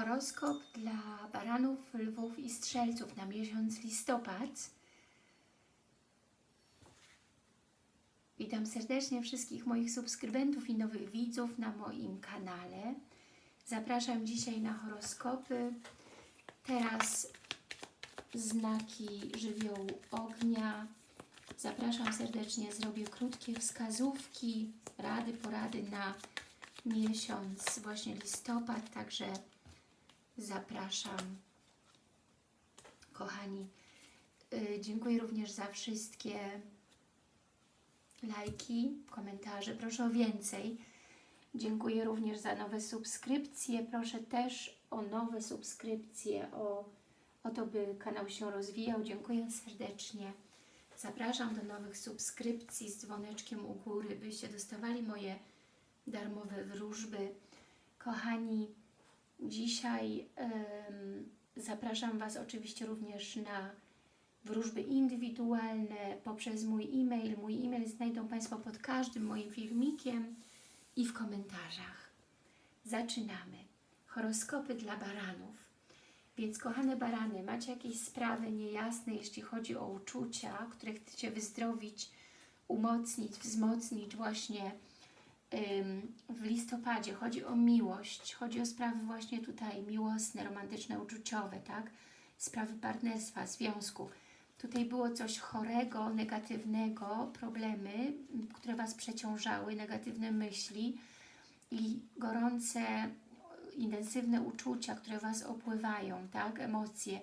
Horoskop dla baranów, lwów i strzelców na miesiąc listopad. Witam serdecznie wszystkich moich subskrybentów i nowych widzów na moim kanale. Zapraszam dzisiaj na horoskopy. Teraz znaki żywiołu ognia. Zapraszam serdecznie, zrobię krótkie wskazówki, rady, porady na miesiąc właśnie listopad, także zapraszam kochani. Yy, dziękuję również za wszystkie lajki, komentarze, proszę o więcej. Dziękuję również za nowe subskrypcje, proszę też o nowe subskrypcje, o, o to, by kanał się rozwijał. Dziękuję serdecznie. Zapraszam do nowych subskrypcji z dzwoneczkiem u góry, byście dostawali moje darmowe wróżby. Kochani, dzisiaj ym, zapraszam Was oczywiście również na wróżby indywidualne poprzez mój e-mail. Mój e-mail znajdą Państwo pod każdym moim filmikiem i w komentarzach. Zaczynamy. Horoskopy dla baranów. Więc kochane barany, macie jakieś sprawy niejasne, jeśli chodzi o uczucia, które chcecie wyzdrowić, umocnić, wzmocnić właśnie w listopadzie. Chodzi o miłość, chodzi o sprawy właśnie tutaj miłosne, romantyczne, uczuciowe, tak? Sprawy partnerstwa, związku. Tutaj było coś chorego, negatywnego, problemy, które Was przeciążały, negatywne myśli i gorące, intensywne uczucia, które Was opływają, tak? Emocje.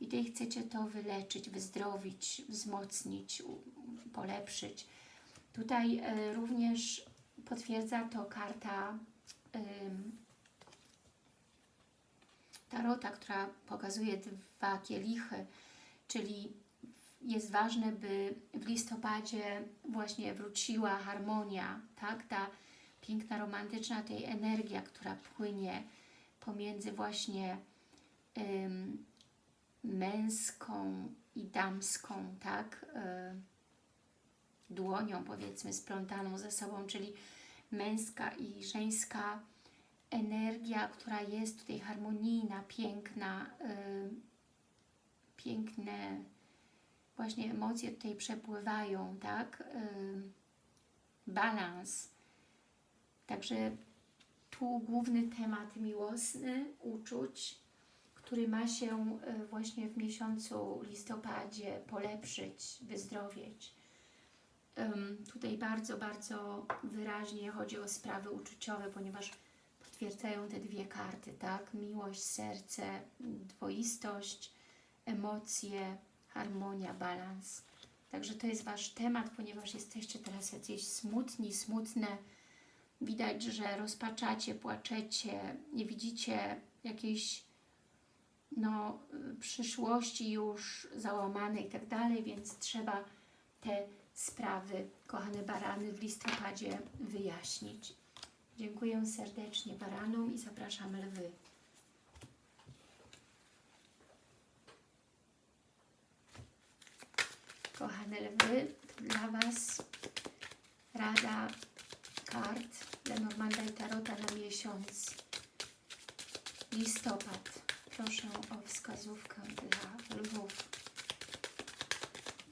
I tutaj chcecie to wyleczyć, wyzdrowić, wzmocnić, polepszyć. Tutaj y, również potwierdza to karta Tarota, która pokazuje dwa kielichy, czyli jest ważne, by w listopadzie właśnie wróciła harmonia, tak? Ta piękna, romantyczna tej energia, która płynie pomiędzy właśnie ym, męską i damską, tak? Y, dłonią, powiedzmy, splątaną ze sobą, czyli męska i żeńska energia, która jest tutaj harmonijna, piękna, y, piękne właśnie emocje tutaj przepływają, tak? Y, balans. Także tu główny temat miłosny, uczuć, który ma się y, właśnie w miesiącu listopadzie polepszyć, wyzdrowieć. Tutaj bardzo, bardzo wyraźnie chodzi o sprawy uczuciowe, ponieważ potwierdzają te dwie karty, tak? Miłość, serce, dwoistość, emocje, harmonia, balans. Także to jest Wasz temat, ponieważ jesteście teraz jacyś smutni, smutne. Widać, że rozpaczacie, płaczecie, nie widzicie jakiejś no, przyszłości już załamanej i tak dalej, więc trzeba te sprawy, kochane barany, w listopadzie wyjaśnić. Dziękuję serdecznie baranom i zapraszam lwy. Kochane lwy, dla Was rada kart Lenormanda i Tarota na miesiąc listopad. Proszę o wskazówkę dla lwów.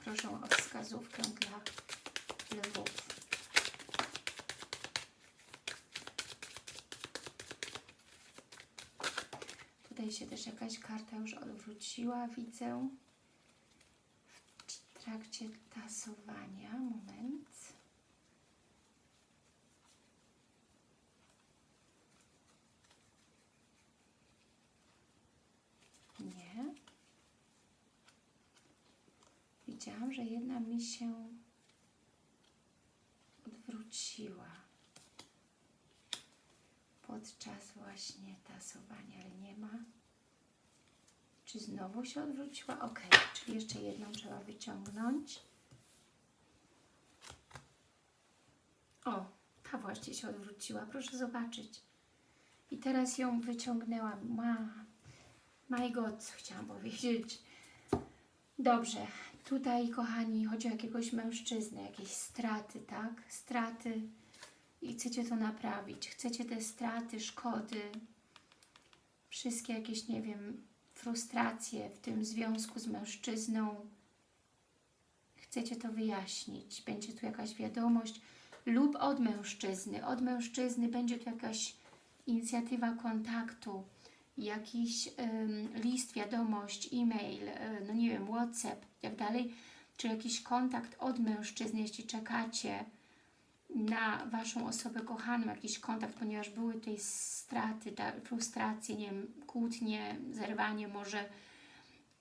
Proszę o wskazówkę dla lwów. Tutaj się też jakaś karta już odwróciła, widzę w trakcie tasowania. Moment. Nie. Widziałam, że jedna mi się odwróciła podczas właśnie tasowania, ale nie ma. Czy znowu się odwróciła? Ok, czyli jeszcze jedną trzeba wyciągnąć. O, ta właśnie się odwróciła, proszę zobaczyć. I teraz ją wyciągnęłam. Ma, my God, chciałam powiedzieć. Dobrze, tutaj kochani, chodzi o jakiegoś mężczyznę, jakieś straty, tak? Straty i chcecie to naprawić. Chcecie te straty, szkody wszystkie jakieś, nie wiem, frustracje w tym związku z mężczyzną. Chcecie to wyjaśnić. Będzie tu jakaś wiadomość lub od mężczyzny. Od mężczyzny będzie tu jakaś inicjatywa kontaktu, jakiś list, wiadomość, e-mail, y, no nie wiem, WhatsApp i tak dalej, czy jakiś kontakt od mężczyzny, jeśli czekacie na Waszą osobę kochaną, jakiś kontakt, ponieważ były tutaj straty, frustracje, nie wiem, kłótnie, zerwanie może,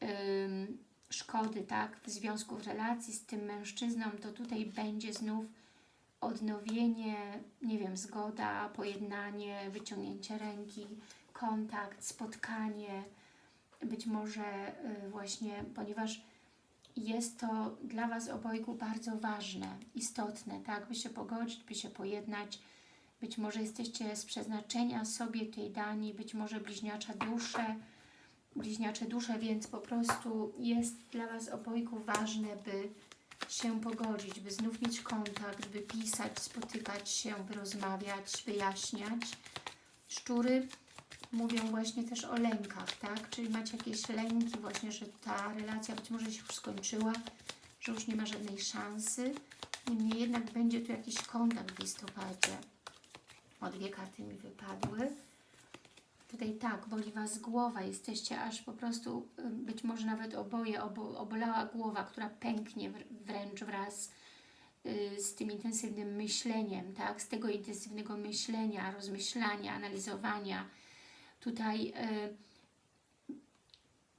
ym, szkody, tak, w związku, w relacji z tym mężczyzną, to tutaj będzie znów odnowienie, nie wiem, zgoda, pojednanie, wyciągnięcie ręki, kontakt, spotkanie, być może y, właśnie, ponieważ jest to dla Was obojgu bardzo ważne, istotne, tak, by się pogodzić, by się pojednać, być może jesteście z przeznaczenia sobie tej dani, być może bliźniacza dusze, bliźniacze dusze, więc po prostu jest dla Was obojgu ważne, by się pogodzić, by znów mieć kontakt, by pisać, spotykać się, by rozmawiać, wyjaśniać. Szczury mówią właśnie też o lękach, tak? Czyli macie jakieś lęki właśnie, że ta relacja być może się już skończyła, że już nie ma żadnej szansy. Niemniej jednak będzie tu jakiś kontakt w listopadzie. O dwie karty mi wypadły. Tutaj tak, boli Was głowa, jesteście aż po prostu, y, być może nawet oboje, obo, obolała głowa, która pęknie wręcz wraz y, z tym intensywnym myśleniem, tak? Z tego intensywnego myślenia, rozmyślania, analizowania. Tutaj y,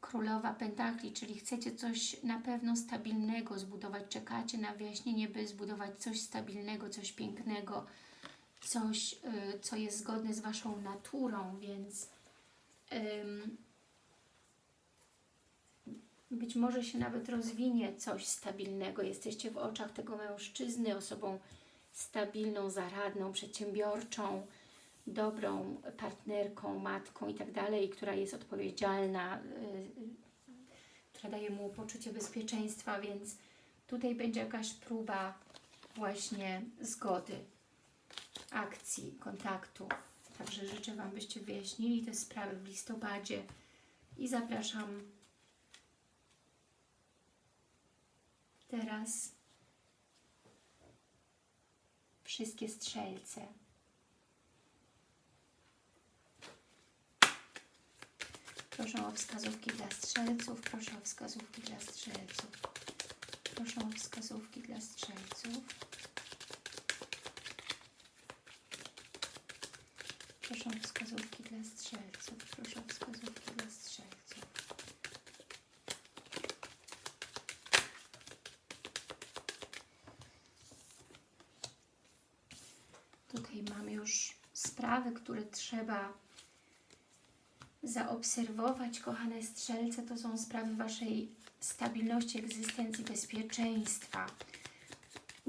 Królowa Pentakli, czyli chcecie coś na pewno stabilnego zbudować, czekacie na wyjaśnienie, by zbudować coś stabilnego, coś pięknego, coś, y, co jest zgodne z Waszą naturą, więc być może się nawet rozwinie coś stabilnego. Jesteście w oczach tego mężczyzny osobą stabilną, zaradną, przedsiębiorczą, dobrą partnerką, matką i tak dalej, która jest odpowiedzialna, yy, która daje mu poczucie bezpieczeństwa, więc tutaj będzie jakaś próba właśnie zgody akcji, kontaktu. Także życzę Wam, byście wyjaśnili te sprawy w listopadzie i zapraszam teraz wszystkie strzelce. Proszę o wskazówki dla strzelców, proszę o wskazówki dla strzelców. Proszę o wskazówki dla strzelców. Proszę o wskazówki dla strzelców. Proszę o wskazówki dla strzelców. Tutaj mam już sprawy, które trzeba zaobserwować, kochane strzelce. To są sprawy Waszej stabilności, egzystencji, bezpieczeństwa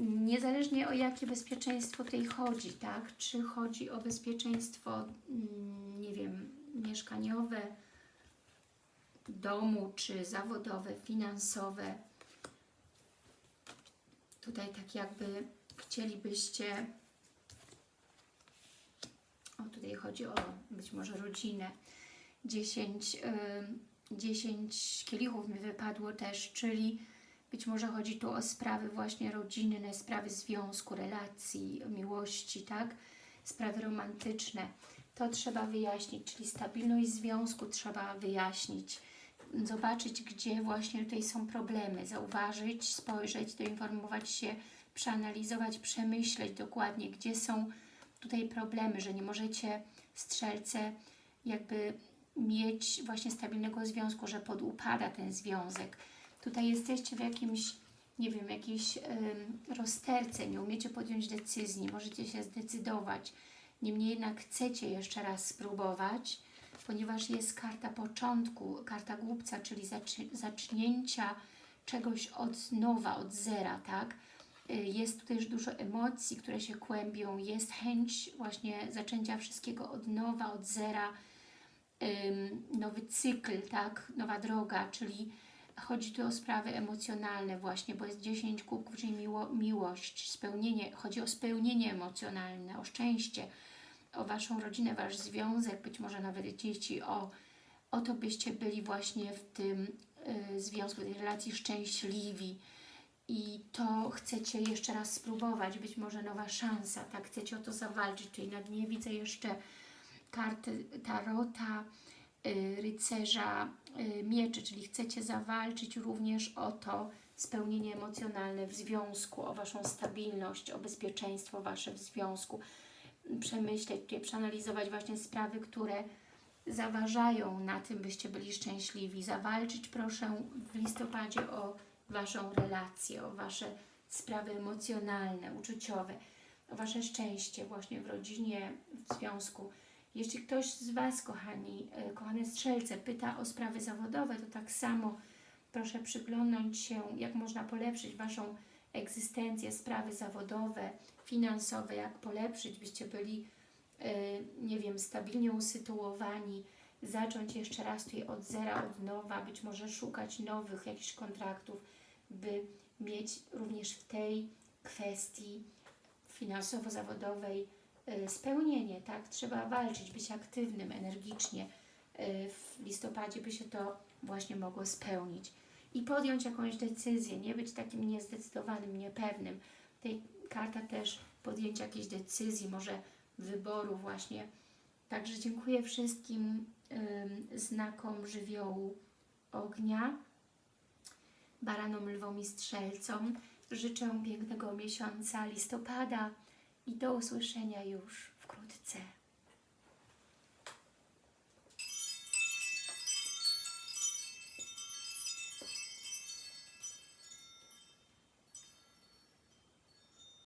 niezależnie o jakie bezpieczeństwo tutaj chodzi, tak? Czy chodzi o bezpieczeństwo, mm, nie wiem, mieszkaniowe, domu, czy zawodowe, finansowe. Tutaj tak jakby chcielibyście, o tutaj chodzi o być może rodzinę, 10, 10 kielichów mi wypadło też, czyli być może chodzi tu o sprawy właśnie rodzinne, sprawy związku, relacji, miłości, tak? Sprawy romantyczne. To trzeba wyjaśnić, czyli stabilność związku trzeba wyjaśnić. Zobaczyć, gdzie właśnie tutaj są problemy, zauważyć, spojrzeć, doinformować się, przeanalizować, przemyśleć dokładnie, gdzie są tutaj problemy, że nie możecie strzelce jakby mieć właśnie stabilnego związku, że podupada ten związek, Tutaj jesteście w jakimś, nie wiem, jakiejś ym, rozterce, nie umiecie podjąć decyzji, możecie się zdecydować. Niemniej jednak chcecie jeszcze raz spróbować, ponieważ jest karta początku, karta głupca, czyli zacznięcia czegoś od nowa, od zera, tak? Y, jest tutaj już dużo emocji, które się kłębią, jest chęć właśnie zaczęcia wszystkiego od nowa, od zera, nowy cykl, tak? Nowa droga, czyli Chodzi tu o sprawy emocjonalne właśnie, bo jest 10 kubków, czyli miło, miłość, spełnienie, chodzi o spełnienie emocjonalne, o szczęście, o Waszą rodzinę, Wasz związek, być może nawet dzieci, o, o to byście byli właśnie w tym y, związku, tej relacji szczęśliwi i to chcecie jeszcze raz spróbować, być może nowa szansa, tak, chcecie o to zawalczyć, czyli na dnie widzę jeszcze karty Tarota, y, rycerza y, mieczy, czyli chcecie zawalczyć również o to spełnienie emocjonalne w związku, o Waszą stabilność, o bezpieczeństwo Wasze w związku, przemyśleć, przeanalizować właśnie sprawy, które zaważają na tym, byście byli szczęśliwi. Zawalczyć proszę w listopadzie o Waszą relację, o Wasze sprawy emocjonalne, uczuciowe, o Wasze szczęście właśnie w rodzinie, w związku. Jeśli ktoś z Was, kochani, e, kochane strzelce, pyta o sprawy zawodowe, to tak samo proszę przyglądnąć się, jak można polepszyć Waszą egzystencję, sprawy zawodowe, finansowe, jak polepszyć, byście byli, e, nie wiem, stabilnie usytuowani, zacząć jeszcze raz tutaj od zera, od nowa, być może szukać nowych jakichś kontraktów, by mieć również w tej kwestii finansowo-zawodowej spełnienie, tak? Trzeba walczyć, być aktywnym, energicznie. Y, W listopadzie by się to właśnie mogło spełnić. I podjąć jakąś decyzję, nie być takim niezdecydowanym, niepewnym. Tej karta też podjęcia jakiejś decyzji, może wyboru właśnie. Także dziękuję wszystkim ym, znakom żywiołu ognia, baranom, lwom i strzelcom. Życzę pięknego miesiąca listopada i do usłyszenia już wkrótce.